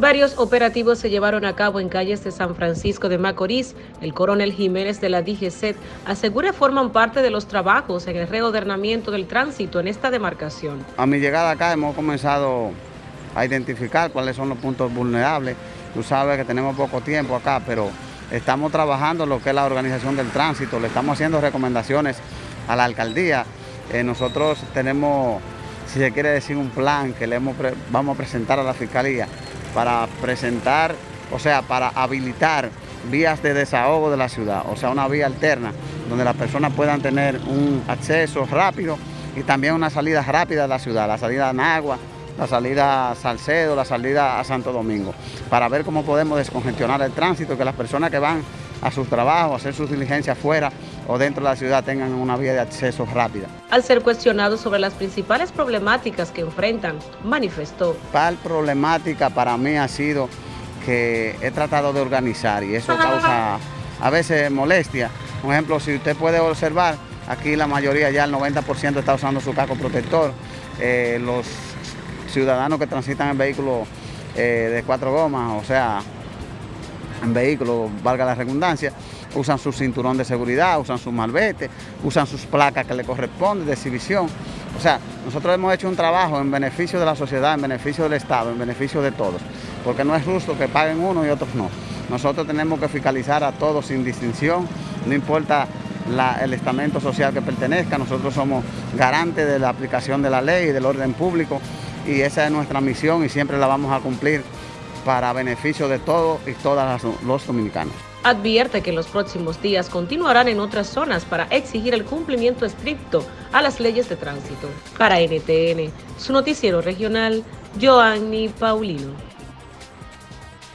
Varios operativos se llevaron a cabo en calles de San Francisco de Macorís. El coronel Jiménez de la DGCET asegura forman parte de los trabajos en el reordenamiento del tránsito en esta demarcación. A mi llegada acá hemos comenzado a identificar cuáles son los puntos vulnerables. Tú sabes que tenemos poco tiempo acá, pero estamos trabajando lo que es la organización del tránsito, le estamos haciendo recomendaciones a la alcaldía. Eh, nosotros tenemos, si se quiere decir, un plan que le vamos a presentar a la fiscalía para presentar, o sea, para habilitar vías de desahogo de la ciudad, o sea, una vía alterna donde las personas puedan tener un acceso rápido y también una salida rápida de la ciudad, la salida a Nagua, la salida a Salcedo, la salida a Santo Domingo, para ver cómo podemos descongestionar el tránsito, que las personas que van a sus trabajos, a hacer sus diligencias fuera o dentro de la ciudad tengan una vía de acceso rápida. Al ser cuestionado sobre las principales problemáticas que enfrentan, manifestó. La problemática para mí ha sido que he tratado de organizar y eso causa a veces molestia. Por ejemplo, si usted puede observar, aquí la mayoría, ya el 90% está usando su casco protector. Eh, los ciudadanos que transitan en vehículos eh, de cuatro gomas, o sea, vehículos, valga la redundancia, usan su cinturón de seguridad, usan su malvete, usan sus placas que le corresponden de exhibición. O sea, nosotros hemos hecho un trabajo en beneficio de la sociedad, en beneficio del Estado, en beneficio de todos, porque no es justo que paguen uno y otros no. Nosotros tenemos que fiscalizar a todos sin distinción, no importa el estamento social que pertenezca, nosotros somos garantes de la aplicación de la ley y del orden público y esa es nuestra misión y siempre la vamos a cumplir para beneficio de todos y todas los dominicanos. Advierte que en los próximos días continuarán en otras zonas para exigir el cumplimiento estricto a las leyes de tránsito. Para NTN, su noticiero regional, Joanny Paulino.